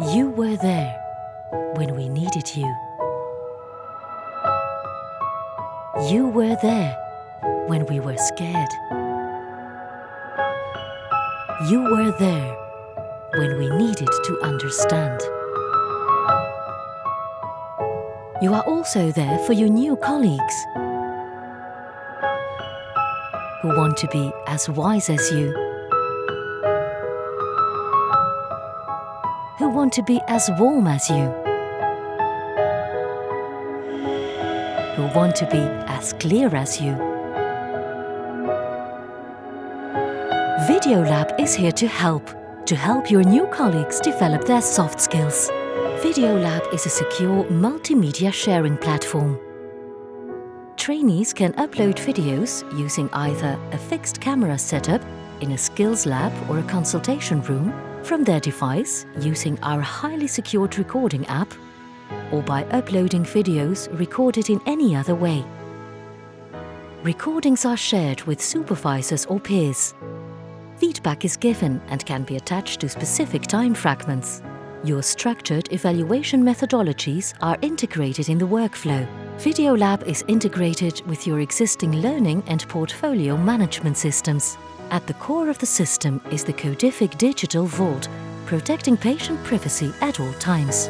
You were there when we needed you. You were there when we were scared. You were there when we needed to understand. You are also there for your new colleagues who want to be as wise as you, who want to be as warm as you, who want to be as clear as you. Videolab is here to help, to help your new colleagues develop their soft skills. Videolab is a secure multimedia sharing platform. Trainees can upload videos using either a fixed camera setup in a skills lab or a consultation room from their device using our highly secured recording app or by uploading videos recorded in any other way. Recordings are shared with supervisors or peers. Feedback is given and can be attached to specific time fragments. Your structured evaluation methodologies are integrated in the workflow. Videolab is integrated with your existing learning and portfolio management systems. At the core of the system is the Codific Digital Vault, protecting patient privacy at all times.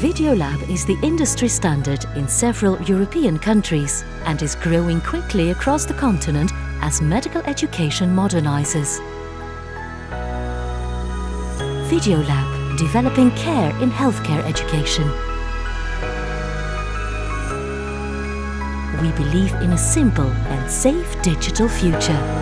Videolab is the industry standard in several European countries and is growing quickly across the continent as medical education modernizes. Videolab, developing care in healthcare education. We believe in a simple and safe digital future.